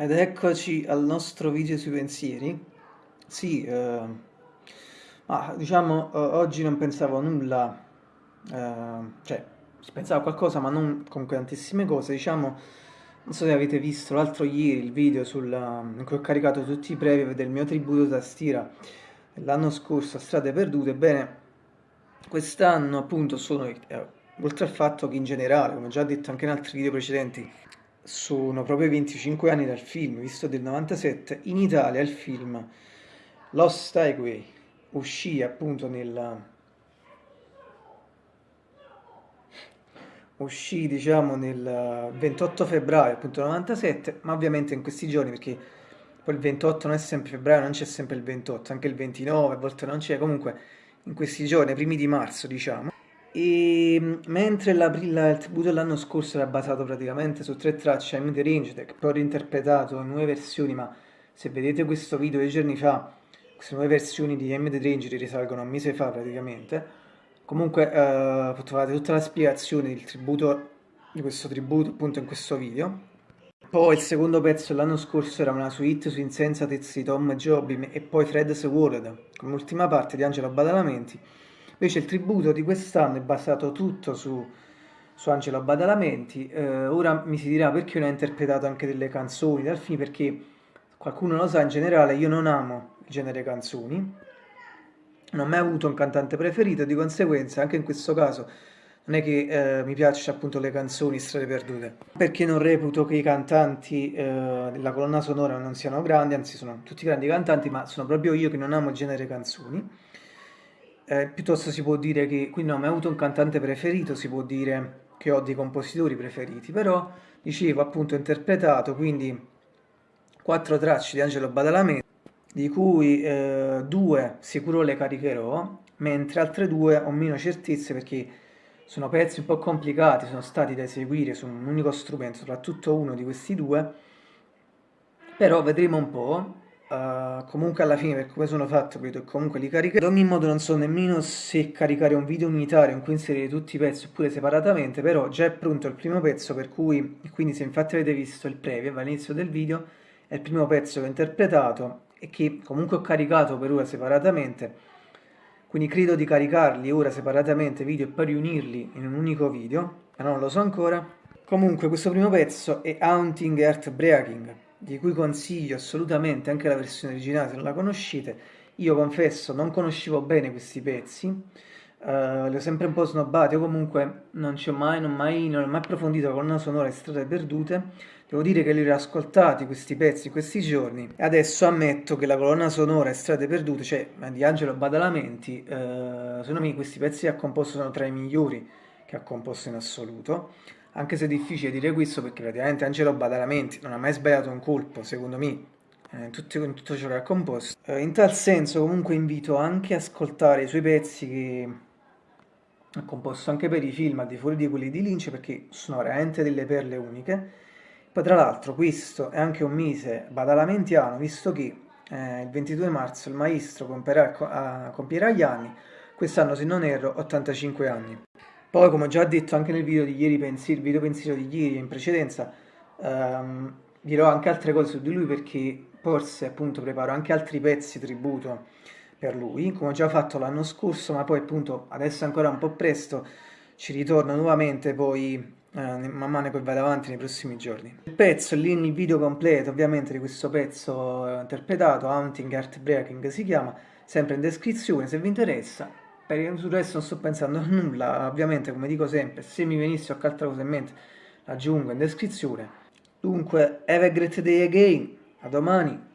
Ed eccoci al nostro video sui pensieri. Sì, eh, ma diciamo eh, oggi non pensavo nulla, eh, cioè pensava a qualcosa ma non comunque tantissime cose. Diciamo, non so se avete visto l'altro ieri il video sul, in cui ho caricato tutti i preview del mio tributo da stira l'anno scorso a Strade Perdute. Ebbene, quest'anno appunto sono, eh, oltre al fatto che in generale, come già detto anche in altri video precedenti, sono proprio 25 anni dal film, visto del 97, in Italia il film Lost Highway uscì appunto nel uscì diciamo nel 28 febbraio appunto 97 ma ovviamente in questi giorni perché poi il 28 non è sempre febbraio non c'è sempre il 28 anche il 29 a volte non c'è. Comunque in questi giorni primi di marzo diciamo e mm, mentre la, la, il tributo dell'anno scorso era basato praticamente su tre tracce I'm the Range, che poi ho reinterpretato in nuove versioni, ma se vedete questo video dei giorni fa, queste nuove versioni di I'm the Range risalgono a un mese fa praticamente. Comunque eh, trovate tutta la spiegazione del tributo, di questo tributo appunto in questo video. Poi il secondo pezzo dell'anno scorso era una suite su Insensatezza di Tom Jobim e poi Fred's World, come ultima parte di Angelo Badalamenti. Invece il tributo di quest'anno è basato tutto su, su Angelo Badalamenti. Eh, ora mi si dirà perché non ha interpretato anche delle canzoni dal film, perché qualcuno lo sa, in generale io non amo il genere canzoni, non ho mai avuto un cantante preferito, di conseguenza anche in questo caso non è che eh, mi piacciono appunto le canzoni strade perdute, perché non reputo che i cantanti eh, della colonna sonora non siano grandi, anzi sono tutti grandi cantanti, ma sono proprio io che non amo il genere canzoni eh, piuttosto si può dire che, quindi non ho mai avuto un cantante preferito, si può dire che ho dei compositori preferiti, però dicevo appunto interpretato, quindi quattro tracce di Angelo Badalamenti, di cui eh, due sicuro le caricherò, mentre altre due ho meno certezze perché sono pezzi un po' complicati, sono stati da eseguire su un unico strumento, soprattutto uno di questi due, però vedremo un po'. Uh, comunque alla fine per come sono fatto credo comunque li caricherò. Ad ogni modo non so nemmeno se caricare un video unitario in cui inserire tutti i pezzi oppure separatamente però già è pronto il primo pezzo per cui quindi se infatti avete visto il preview all'inizio del video è il primo pezzo che ho interpretato e che comunque ho caricato per ora separatamente quindi credo di caricarli ora separatamente video e poi riunirli in un unico video ma non lo so ancora. Comunque questo primo pezzo è Haunting Heartbreaking di cui consiglio assolutamente anche la versione originale se non la conoscete. Io confesso, non conoscevo bene questi pezzi, uh, li ho sempre un po' snobbati, o comunque non ci ho mai, non, mai, non ho mai approfondito la colonna sonora e strade perdute. Devo dire che li ho riascoltati questi pezzi questi giorni e adesso ammetto che la colonna sonora e strade perdute, cioè di Angelo Badalamenti, uh, secondo me questi pezzi che ha composto sono tra i migliori che ha composto in assoluto anche se è difficile dire questo perché praticamente Angelo Badalamenti non ha mai sbagliato un colpo, secondo me, eh, in, tutto, in tutto ciò che ha composto. Eh, in tal senso comunque invito anche a ascoltare i suoi pezzi che ha composto anche per i film, al di fuori di quelli di Lynch, perché sono veramente delle perle uniche. Poi tra l'altro questo è anche un mese badalamentiano, visto che eh, il 22 marzo il maestro compierà, compierà gli anni, quest'anno se non erro 85 anni. Poi, come ho già detto anche nel video di ieri, pensiero, video pensiero di ieri in precedenza, ehm, dirò anche altre cose su di lui perché forse appunto preparo anche altri pezzi tributo per lui, come ho già fatto l'anno scorso, ma poi appunto adesso è ancora un po' presto, ci ritorno nuovamente poi eh, man mano che vado avanti nei prossimi giorni. Il pezzo, lì il video completo ovviamente di questo pezzo eh, interpretato, Haunting Heartbreaking si chiama, sempre in descrizione se vi interessa per sul resto non sto pensando a nulla, ovviamente come dico sempre, se mi venisse qualche altra cosa in mente l'aggiungo in descrizione. Dunque, have a great day again, a domani!